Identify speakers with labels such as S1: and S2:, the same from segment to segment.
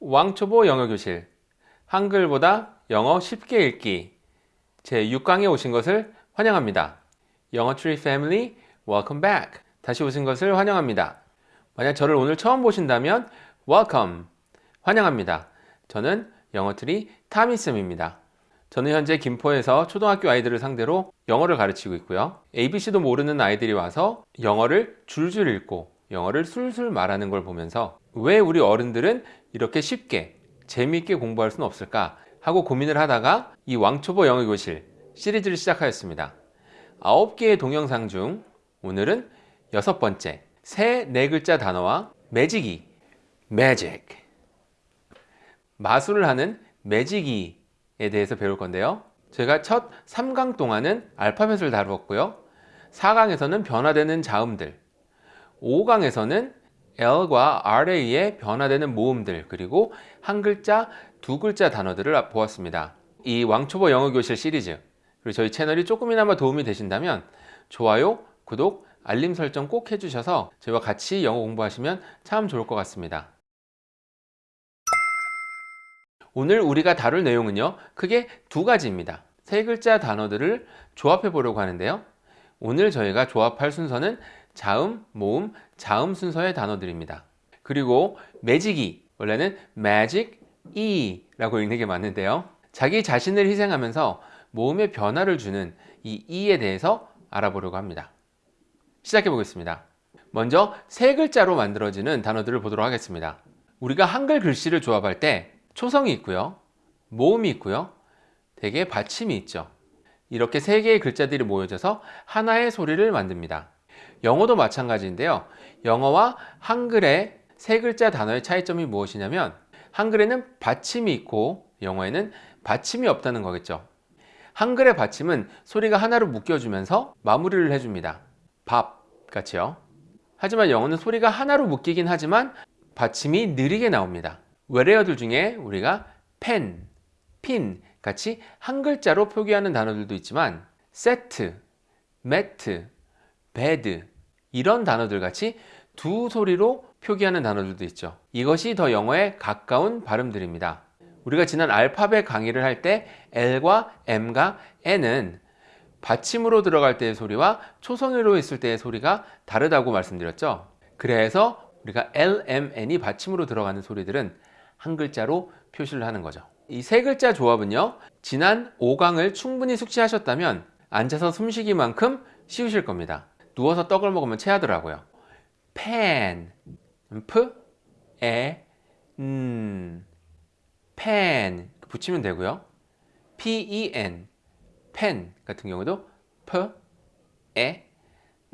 S1: 왕초보 영어교실 한글보다 영어 쉽게 읽기 제6강에 오신 것을 환영합니다. 영어트리 패밀리 welcome back 다시 오신 것을 환영합니다. 만약 저를 오늘 처음 보신다면 welcome 환영합니다. 저는 영어트리 타미쌤입니다. 저는 현재 김포에서 초등학교 아이들을 상대로 영어를 가르치고 있고요. ABC도 모르는 아이들이 와서 영어를 줄줄 읽고 영어를 술술 말하는 걸 보면서 왜 우리 어른들은 이렇게 쉽게 재미있게 공부할 수는 없을까 하고 고민을 하다가 이 왕초보 영어교실 시리즈를 시작하였습니다. 9개의 동영상 중 오늘은 여섯 번째 새 네 글자 단어와 매직이 매직 마술을 하는 매직이에 대해서 배울 건데요. 제가 첫 3강 동안은 알파벳을 다루었고요. 4강에서는 변화되는 자음들 5강에서는 L과 R에 변화되는 모음들 그리고 한 글자, 두 글자 단어들을 보았습니다. 이 왕초보 영어교실 시리즈 그리고 저희 채널이 조금이나마 도움이 되신다면 좋아요, 구독, 알림 설정 꼭 해주셔서 저희와 같이 영어 공부하시면 참 좋을 것 같습니다. 오늘 우리가 다룰 내용은요 크게 두 가지입니다. 세 글자 단어들을 조합해 보려고 하는데요. 오늘 저희가 조합할 순서는 자음, 모음, 자음 순서의 단어들입니다. 그리고 매직이 원래는 magic e 라고 읽는 게 맞는데요. 자기 자신을 희생하면서 모음의 변화를 주는 이 e에 대해서 알아보려고 합니다. 시작해 보겠습니다. 먼저 세 글자로 만들어지는 단어들을 보도록 하겠습니다. 우리가 한글 글씨를 조합할 때 초성이 있고요. 모음이 있고요. 대개 받침이 있죠. 이렇게 세 개의 글자들이 모여져서 하나의 소리를 만듭니다. 영어도 마찬가지인데요. 영어와 한글의 세 글자 단어의 차이점이 무엇이냐면 한글에는 받침이 있고 영어에는 받침이 없다는 거겠죠. 한글의 받침은 소리가 하나로 묶여주면서 마무리를 해줍니다. 밥 같이요. 하지만 영어는 소리가 하나로 묶이긴 하지만 받침이 느리게 나옵니다. 외래어들 중에 우리가 펜, 핀 같이 한 글자로 표기하는 단어들도 있지만 세트, 매트, 베드 이런 단어들 같이 두 소리로 표기하는 단어들도 있죠. 이것이 더 영어에 가까운 발음들입니다. 우리가 지난 알파벳 강의를 할 때 L과 M과 N은 받침으로 들어갈 때의 소리와 초성으로 있을 때의 소리가 다르다고 말씀드렸죠. 그래서 우리가 L, M, N이 받침으로 들어가는 소리들은 한 글자로 표시를 하는 거죠. 이 세 글자 조합은요. 지난 5강을 충분히 숙지하셨다면 앉아서 숨쉬기만큼 쉬우실 겁니다. 누워서 떡을 먹으면 체하더라고요. 펜, 프, 에, 음, 펜 붙이면 되고요. pen, 펜 같은 경우도 프, 에,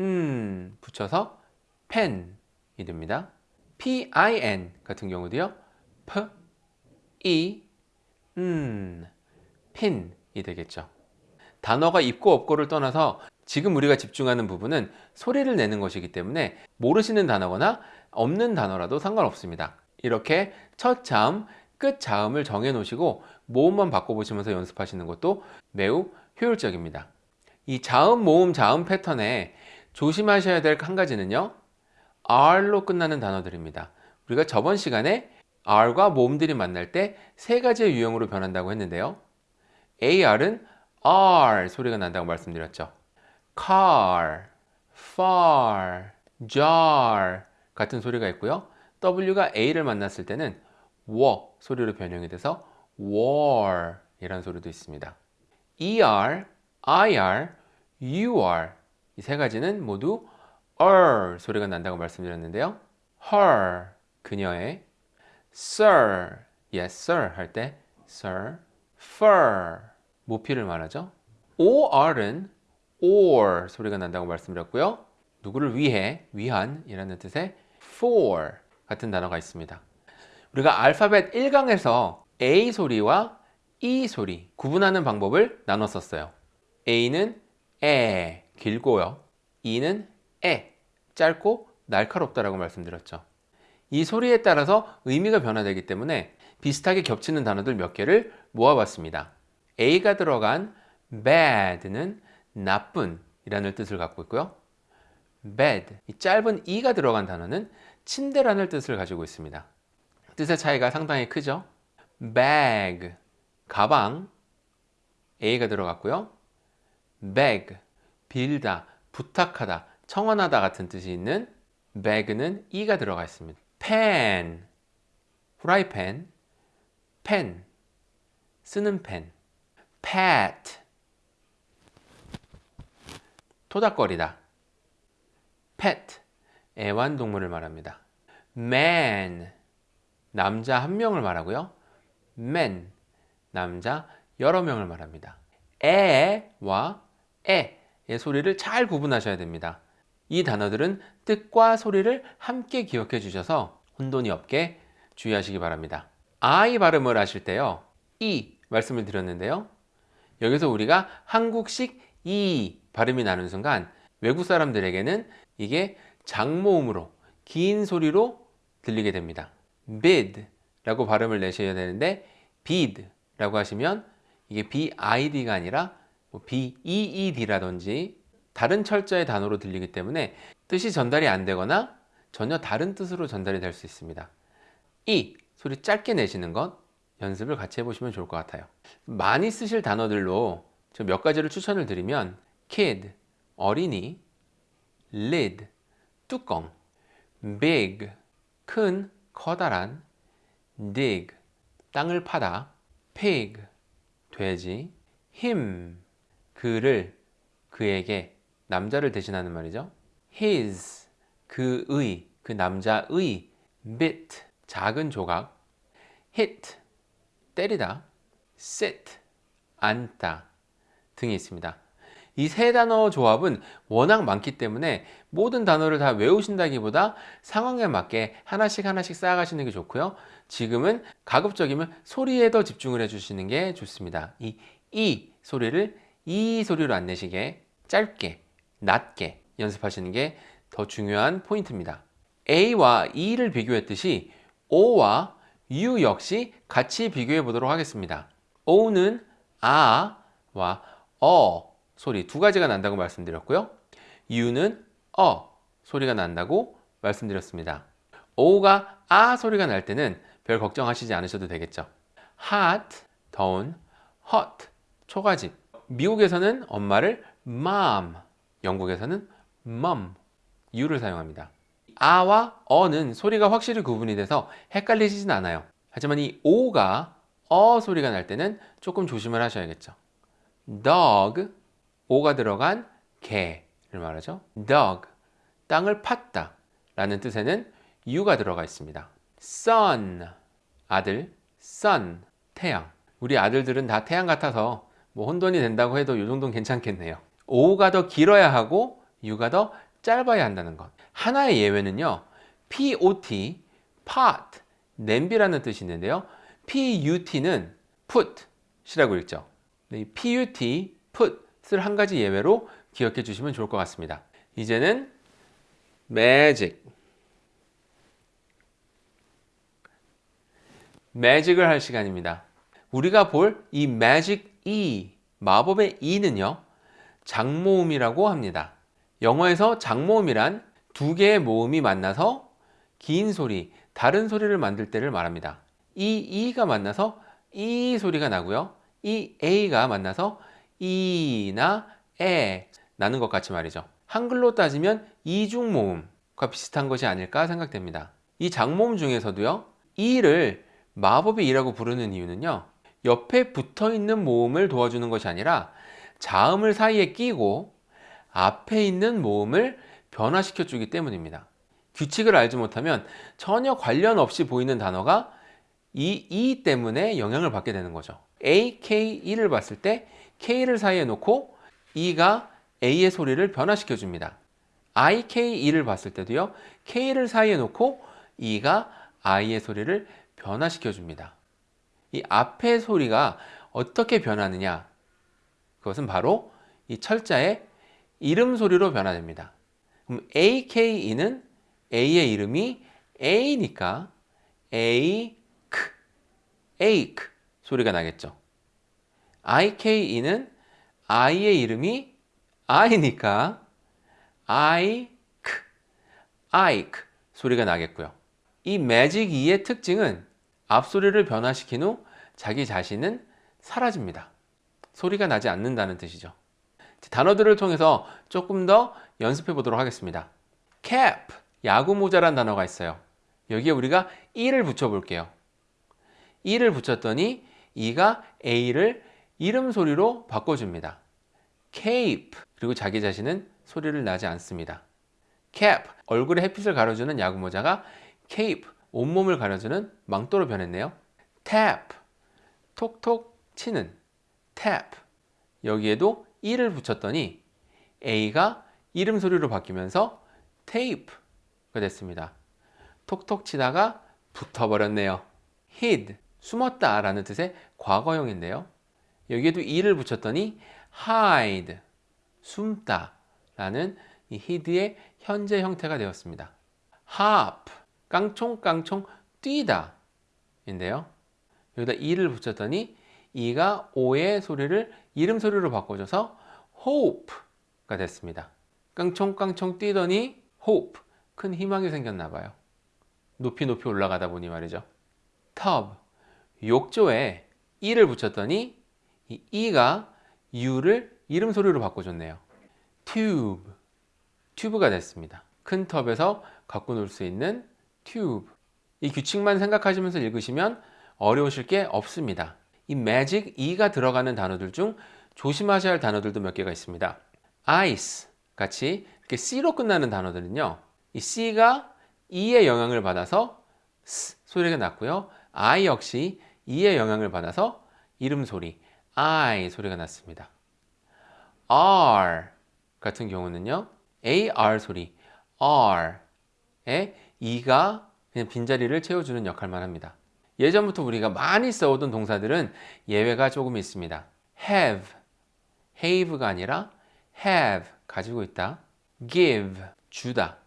S1: 음 붙여서 펜이 됩니다. pin 같은 경우도요. 프, 이, 음, 핀이 되겠죠. 단어가 있고 없고를 떠나서 지금 우리가 집중하는 부분은 소리를 내는 것이기 때문에 모르시는 단어거나 없는 단어라도 상관없습니다. 이렇게 첫 자음, 끝 자음을 정해 놓으시고 모음만 바꿔보시면서 연습하시는 것도 매우 효율적입니다. 이 자음, 모음, 자음 패턴에 조심하셔야 될 한 가지는요. R로 끝나는 단어들입니다. 우리가 저번 시간에 R과 모음들이 만날 때 세 가지의 유형으로 변한다고 했는데요. AR은 R 소리가 난다고 말씀드렸죠. Car, far, jar 같은 소리가 있고요. W가 A를 만났을 때는 war 소리로 변형이 돼서 war 이라는 소리도 있습니다. ER, IR, UR 이 세 가지는 모두 er 소리가 난다고 말씀드렸는데요. her 그녀의 sir, yes sir 할 때 sir, fur 모피를 말하죠. OR은 or 소리가 난다고 말씀드렸고요. 누구를 위해, 위한 이라는 뜻의 for 같은 단어가 있습니다. 우리가 알파벳 1강에서 A 소리와 E 소리 구분하는 방법을 나눴었어요. A는 에 길고요. E는 에 짧고 날카롭다라고 말씀드렸죠. 이 소리에 따라서 의미가 변화되기 때문에 비슷하게 겹치는 단어들 몇 개를 모아봤습니다. A가 들어간 bad는 나쁜 이라는 뜻을 갖고 있고요. bed, 이 짧은 e가 들어간 단어는 침대라는 뜻을 가지고 있습니다. 뜻의 차이가 상당히 크죠. bag 가방 a가 들어갔고요. beg 빌다, 부탁하다, 청원하다 같은 뜻이 있는 beg는 e가 들어가 있습니다. pen 후라이팬 pen 쓰는 펜 pet 토닥거리다 pet 애완동물을 말합니다. man 남자 한 명을 말하고요. men 남자 여러 명을 말합니다. 에와 에의 소리를 잘 구분하셔야 됩니다. 이 단어들은 뜻과 소리를 함께 기억해 주셔서 혼돈이 없게 주의하시기 바랍니다. I 발음을 하실 때요. 이 말씀을 드렸는데요. 여기서 우리가 한국식 이 발음이 나는 순간 외국 사람들에게는 이게 장모음으로 긴 소리로 들리게 됩니다. bid 라고 발음을 내셔야 되는데 bid 라고 하시면 이게 bid가 아니라 뭐 beed라든지 다른 철자의 단어로 들리기 때문에 뜻이 전달이 안 되거나 전혀 다른 뜻으로 전달이 될 수 있습니다. 이 소리 짧게 내시는 것 연습을 같이 해보시면 좋을 것 같아요. 많이 쓰실 단어들로 몇 가지를 추천을 드리면 kid, 어린이, lid, 뚜껑, big, 큰, 커다란, dig, 땅을 파다, pig, 돼지, him, 그를, 그에게, 남자를 대신하는 말이죠. his, 그의, 그 남자의, bit, 작은 조각, hit, 때리다, sit, 앉다 등이 있습니다. 이 세 단어 조합은 워낙 많기 때문에 모든 단어를 다 외우신다기보다 상황에 맞게 하나씩 하나씩 쌓아가시는 게 좋고요. 지금은 가급적이면 소리에 더 집중을 해주시는 게 좋습니다. 이 이 소리를 이 소리로 안 내시게 짧게, 낮게 연습하시는 게 더 중요한 포인트입니다. A와 E를 비교했듯이 O와 U 역시 같이 비교해 보도록 하겠습니다. O는 아와 어 소리 두 가지가 난다고 말씀드렸고요. U는 어 소리가 난다고 말씀드렸습니다. O가 아 소리가 날 때는 별 걱정하시지 않으셔도 되겠죠. hot, 더운, hot, 초가집. 미국에서는 엄마를 mom, 영국에서는 mom, U를 사용합니다. 아와 어는 소리가 확실히 구분이 돼서 헷갈리시진 않아요. 하지만 이 오가 어 소리가 날 때는 조금 조심을 하셔야겠죠. Dog, 오가 들어간 개를 말하죠. dog, 땅을 팠다 라는 뜻에는 u가 들어가 있습니다. sun, 아들, sun, 태양. 우리 아들들은 다 태양 같아서 뭐 혼돈이 된다고 해도 이 정도는 괜찮겠네요. o가 더 길어야 하고 u가 더 짧아야 한다는 것. 하나의 예외는요. pot, pot, 냄비라는 뜻이 있는데요. put는 put이라고 읽죠. 이 put, put을 한 가지 예외로 기억해 주시면 좋을 것 같습니다. 이제는 magic, magic을 할 시간입니다. 우리가 볼 이 magic E, 마법의 E는요. 장모음이라고 합니다. 영어에서 장모음이란 두 개의 모음이 만나서 긴 소리, 다른 소리를 만들 때를 말합니다. 이 E가 만나서 이 소리가 나고요. 이 A가 만나서 이나 에 나는 것 같이 말이죠. 한글로 따지면 이중 모음과 비슷한 것이 아닐까 생각됩니다. 이 장모음 중에서도요. 이를 마법의 이라고 부르는 이유는요. 옆에 붙어 있는 모음을 도와주는 것이 아니라 자음을 사이에 끼고 앞에 있는 모음을 변화시켜 주기 때문입니다. 규칙을 알지 못하면 전혀 관련 없이 보이는 단어가 이 E 때문에 영향을 받게 되는 거죠. A, K, E를 봤을 때 K를 사이에 놓고 E가 A의 소리를 변화시켜 줍니다. I, K, E를 봤을 때도요. K를 사이에 놓고 E가 I의 소리를 변화시켜 줍니다. 이 앞의 소리가 어떻게 변하느냐? 그것은 바로 이 철자의 이름 소리로 변화됩니다. 그럼 AKE는 A의 이름이 A니까 A, K, A, K 소리가 나겠죠. IKE는 I의 이름이 I니까 I, K, I, K 소리가 나겠고요. 이 매직 2의 특징은 앞소리를 변화시킨 후 자기 자신은 사라집니다. 소리가 나지 않는다는 뜻이죠. 단어들을 통해서 조금 더 연습해 보도록 하겠습니다. cap, 야구 모자란 단어가 있어요. 여기에 우리가 e를 붙여 볼게요. e를 붙였더니 e가 a를 이름 소리로 바꿔줍니다. cape, 그리고 자기 자신은 소리를 나지 않습니다. cap, 얼굴에 햇빛을 가려주는 야구 모자가 cape, 온몸을 가려주는 망토로 변했네요. tap, 톡톡 치는 tap. 여기에도 e를 붙였더니 a가 이름 소리로 바뀌면서 tape가 됐습니다. 톡톡 치다가 붙어버렸네요. hid, 숨었다 라는 뜻의 과거형인데요. 여기에도 e를 붙였더니 hide, 숨다 라는 이 hid의 현재 형태가 되었습니다. hop, 깡총깡총 뛰다 인데요. 여기다 e를 붙였더니 e가 o의 소리를 이름 소리로 바꿔줘서 hope가 됐습니다. 깡총깡총 뛰더니 hope, 큰 희망이 생겼나 봐요. 높이 높이 올라가다 보니 말이죠. tub, 욕조에 e를 붙였더니 이 e가 u를 이름 소리로 바꿔줬네요. tube, 튜브가 됐습니다. 큰 텁에서 갖고 놀 수 있는 튜브. 이 규칙만 생각하시면서 읽으시면 어려우실 게 없습니다. 이 magic e가 들어가는 단어들 중 조심하셔야 할 단어들도 몇 개가 있습니다. ice 같이 이렇게 c로 끝나는 단어들은요. 이 c가 e의 영향을 받아서 s 소리가 났고요. i 역시 e의 영향을 받아서 이름 소리 i 소리가 났습니다. r 같은 경우는요. ar 소리 r에 e가 그냥 빈자리를 채워주는 역할만 합니다. 예전부터 우리가 많이 써오던 동사들은 예외가 조금 있습니다. have, have가 아니라 have, 가지고 있다. give, 주다.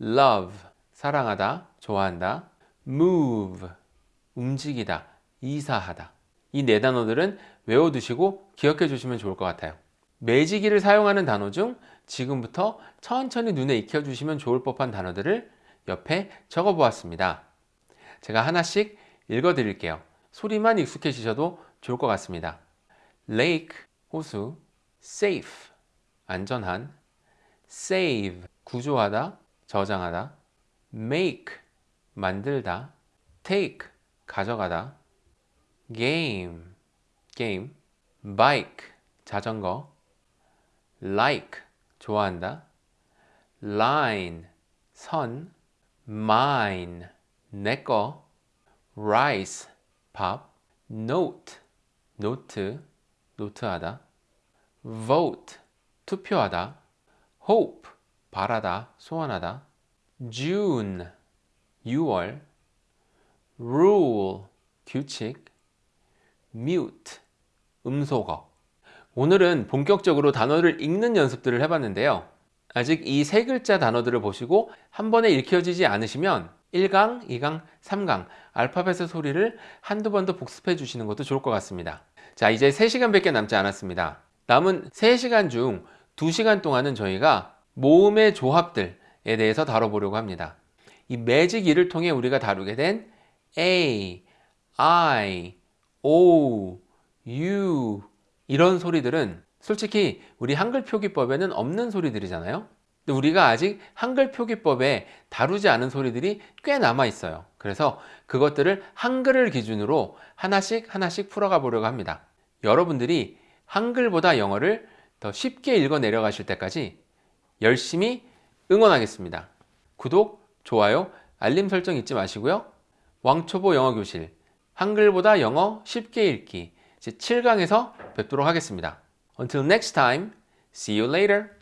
S1: love, 사랑하다, 좋아한다. move, 움직이다, 이사하다. 이 네 단어들은 외워두시고 기억해 주시면 좋을 것 같아요. 매지기를 사용하는 단어 중 지금부터 천천히 눈에 익혀주시면 좋을 법한 단어들을 옆에 적어 보았습니다. 제가 하나씩 읽어 드릴게요. 소리만 익숙해지셔도 좋을 것 같습니다. lake, 호수, safe, 안전한, save, 구조하다, 저장하다, make, 만들다, take, 가져가다, game, 게임, bike, 자전거, like, 좋아한다, line, 선, mine, 내꺼, rice, 밥, note, 노트, 노트하다, vote, 투표하다, hope, 바라다, 소원하다, June, 6월, rule, 규칙, mute, 음소거. 오늘은 본격적으로 단어를 읽는 연습들을 해봤는데요. 아직 이 세 글자 단어들을 보시고 한 번에 읽혀지지 않으시면 1강, 2강, 3강 알파벳의 소리를 한두 번 더 복습해 주시는 것도 좋을 것 같습니다. 자, 이제 3시간밖에 남지 않았습니다. 남은 3시간 중 2시간 동안은 저희가 모음의 조합들에 대해서 다뤄보려고 합니다. 이 매직 2를 통해 우리가 다루게 된 A, I, O, U 이런 소리들은 솔직히 우리 한글 표기법에는 없는 소리들이잖아요. 근데 우리가 아직 한글 표기법에 다루지 않은 소리들이 꽤 남아 있어요. 그래서 그것들을 한글을 기준으로 하나씩 하나씩 풀어가 보려고 합니다. 여러분들이 한글보다 영어를 더 쉽게 읽어 내려가실 때까지 열심히 응원하겠습니다. 구독, 좋아요, 알림 설정 잊지 마시고요. 왕초보 영어교실 한글보다 영어 쉽게 읽기 제 7강에서 뵙도록 하겠습니다. Until next time, see you later.